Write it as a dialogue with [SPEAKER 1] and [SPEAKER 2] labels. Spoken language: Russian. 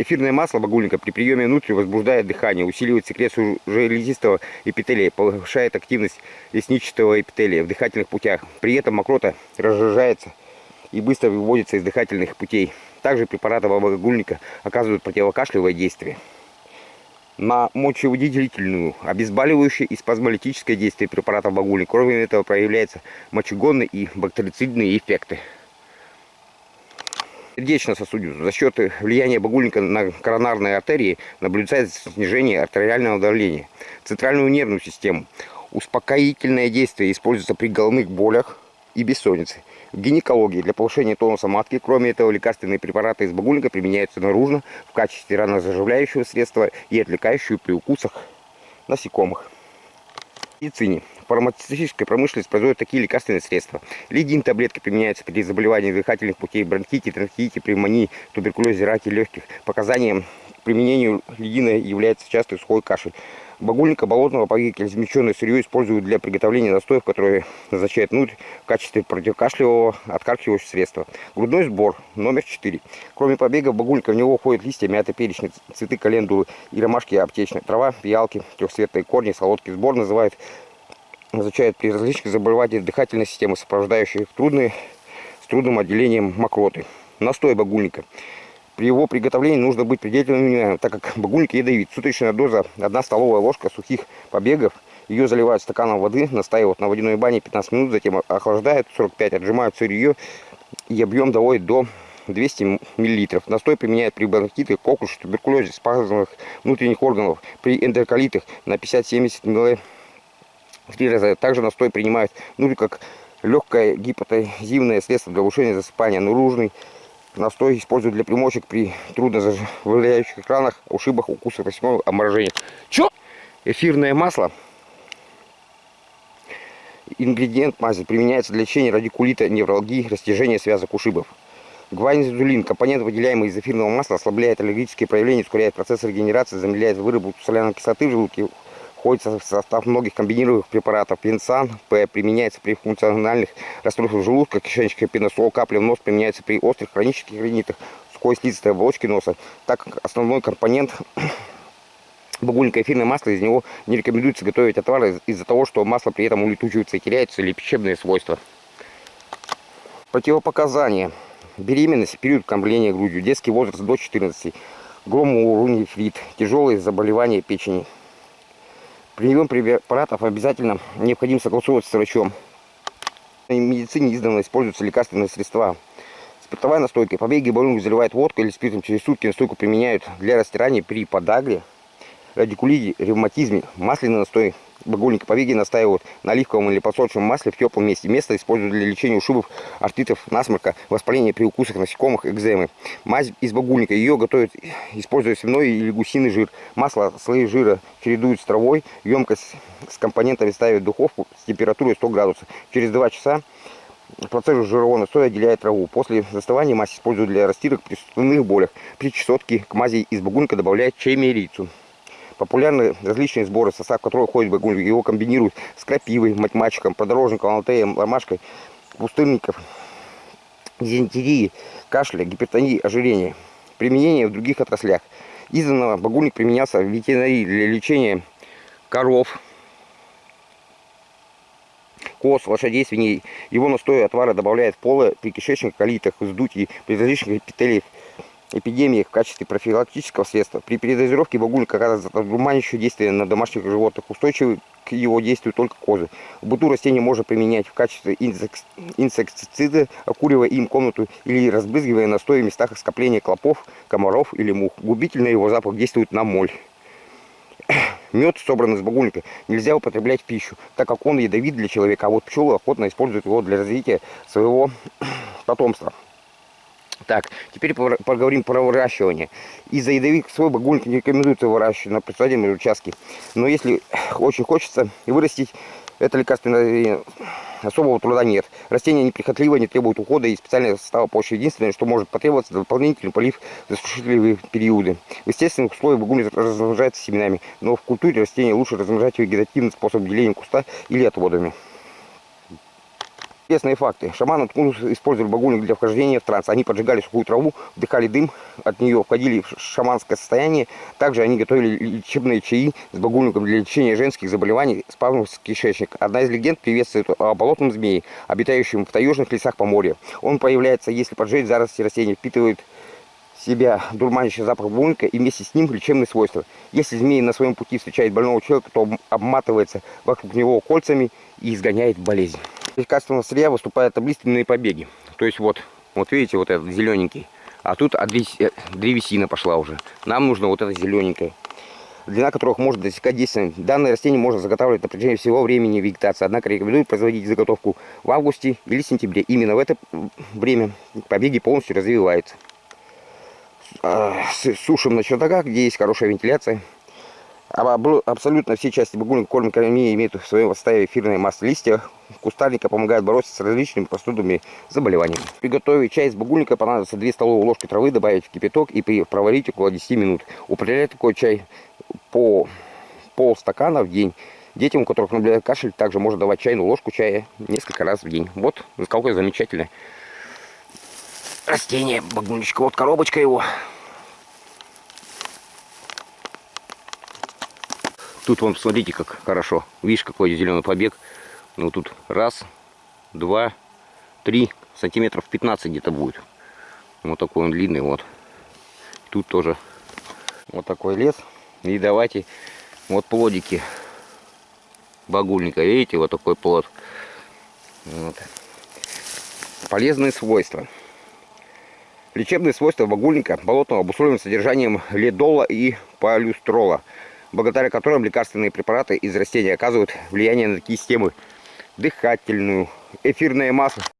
[SPEAKER 1] Эфирное масло багульника при приеме внутрь возбуждает дыхание, усиливает секрецию железистого эпителия, повышает активность лесничатого эпителия в дыхательных путях. При этом мокрота разжижается и быстро выводится из дыхательных путей. Также препараты багульника оказывают противокашлевое действие на мочевыделительную, обезболивающее и спазмолитическое действие препаратов багульника. Кроме этого проявляются мочегонные и бактерицидные эффекты. Сердечно-сосудистую. За счет влияния багульника на коронарные артерии наблюдается снижение артериального давления. Центральную нервную систему. Успокоительное действие используется при головных болях и бессоннице. В гинекологии для повышения тонуса матки, кроме этого, лекарственные препараты из багульника применяются наружно в качестве ранозаживляющего средства и отвлекающего при укусах насекомых. Медицине фармацевтическая промышленность производит такие лекарственные средства. Лидин таблетки применяются при заболевании дыхательных путей, бронхите, тронхите, пневмонии, туберкулезе, раке легких. Показанием к применению лидина является частый сухой кашель. Багульника болотного погибки измельченное сырье используют для приготовления настоев, которые назначают внутрь в качестве противокашлевого откаркивающего средства. Грудной сбор номер 4. Кроме побега багульника в него входят листья мяты, перечни, цветы календулы и ромашки аптечные, трава, пиалки, трехцветные корни, солодкий сбор называют изучают при различных заболеваниях дыхательной системы, сопровождающих трудные, с трудным отделением мокроты. Настой багульника. При его приготовлении нужно быть предельно так как багульник ядовит. Суточная доза 1 столовая ложка сухих побегов. Ее заливают стаканом воды, настаивают на водяной бане 15 минут, затем охлаждают 45, отжимают сырье и объем доводит до 200 мл. Настой применяют при бронхите, коклюше, туберкулезе, спазмах внутренних органов, при эндоколитах на 50-70 мл три раза. Также настой принимают, ну, как легкое гипотазивное средство для улучшения засыпания. Наружный настой используют для примочек при трудно заживляющих ранах, ушибах, укусах, насекомых, оморожениях. Чё? Эфирное масло. Ингредиент мази применяется для лечения радикулита, невралгии, растяжения связок ушибов. Гванизулин, компонент, выделяемый из эфирного масла, ослабляет аллергические проявления, ускоряет процесс регенерации, замедляет выработку соляной кислоты в желудке, входит в состав многих комбинированных препаратов. Пенсан П применяется при функциональных расстройствах желудка, кишечника, пеносол, капля в нос применяется при острых хронических ринитах, сухой слизистой оболочки носа. Так как основной компонент багульника эфирное масло, из него не рекомендуется готовить отвары из-за того, что масло при этом улетучивается и теряется лечебные свойства. Противопоказания. Беременность, период кормления грудью, детский возраст до 14, гломоурунифрит, тяжелые заболевания печени. Прием препаратов обязательно необходимо согласовывать с врачом. В медицине издавна используются лекарственные средства. Спиртовая настойка. Побеги баллонок заливают водкой или спиртом через сутки. Настойку применяют для растирания при подагре, радикулите, ревматизме. Масляный настой багульника побеги настаивают на оливковом или подсолнечном масле в теплом месте. Место используют для лечения ушибов, артритов, насморка, воспаления при укусах насекомых, экземы. Мазь из багульника. Ее готовят, используя свиной или гусиный жир. Масло, слои жира чередуют с травой. Емкость с компонентами ставят в духовку с температурой 100 градусов. Через 2 часа процесс жирового настоя отделяет траву. После застывания мазь используют для растирок при суставных болях. При чесотке к мази из багульника добавляют чаймерицу. Популярны различные сборы, состав которого входит багульник. Его комбинируют с крапивой, математиком, подорожником, алтеем, ромашкой, пустынников, дизентерии, кашля, гипертонии, ожирения. Применение в других отраслях. Изданного багульник применялся в ветеринарии для лечения коров, коз, лошадей, свиней. Его настой отвара добавляет в полы при кишечных колитах, вздутии, при различных эпителиях эпидемиях в качестве профилактического средства. При передозировке багульника оказывает одурманящее действие на домашних животных, устойчивы к его действию только козы. В быту растение можно применять в качестве инсектицида, окуривая им комнату или разбрызгивая настой в местах скопления клопов, комаров или мух. Губительно его запах действует на моль. Мед, собранный из багульника, нельзя употреблять в пищу, так как он ядовит для человека, а вот пчелы охотно используют его для развития своего потомства. Так, теперь поговорим про выращивание. Из-за ядовитых свой багульник не рекомендуется выращивать на предсадебном участке. Но если очень хочется вырастить, это лекарственное особого труда нет. Растение неприхотливо, не требует ухода и специального состава почвы. Единственное, что может потребоваться, дополнительный полив в засушительные периоды. В естественных условиях багульник размножается семенами, но в культуре растения лучше размножать вегетативным способом деления куста или отводами. Интересные факты. Шаманы использовали багульник для вхождения в транс. Они поджигали сухую траву, вдыхали дым от нее, входили в шаманское состояние. Также они готовили лечебные чаи с багульником для лечения женских заболеваний, спазмов кишечник. Одна из легенд приветствует о болотном змее, обитающем в таежных лесах Поморья. Он появляется, если поджечь заросли растения, впитывает себя дурманящий запах багульника и вместе с ним лечебные свойства. Если змея на своем пути встречает больного человека, то обматывается вокруг него кольцами и изгоняет болезнь. Из качественного сырья выступают таблиственные побеги. То есть вот, вот видите, вот этот зелененький. А тут древесина пошла уже. Нам нужно вот это зелененькое. Длина которых может достигать 10 Данное растение можно заготавливать на протяжении всего времени вегетации. Однако рекомендуют производить заготовку в августе или сентябре. Именно в это время побеги полностью развиваются. А, сушим на чердаках, где есть хорошая вентиляция. Абсолютно все части багульника кормят кормии имеют в своем составе эфирное масло листья. Кустарника помогает бороться с различными простудными заболеваниями. Приготовить чай из багульника понадобится 2 столовые ложки травы, добавить в кипяток и проварить около 10 минут. Употреблять такой чай по полстакана в день. Детям, у которых наблюдает кашель, также можно давать чайную ложку чая несколько раз в день. Вот, какое замечательное растение багульничка. Вот коробочка его. Тут вон, посмотрите, как хорошо. Видишь, какой зеленый побег. Ну, тут раз, два, три, сантиметров 15 где-то будет. Вот такой он длинный, вот. Тут тоже вот такой лес. И давайте, вот плодики багульника. Видите, вот такой плод. Вот. Полезные свойства. Лечебные свойства багульника болотного обусловлены содержанием ледола и полюстрола благодаря которым лекарственные препараты из растений оказывают влияние на такие системы дыхательную, эфирное масло.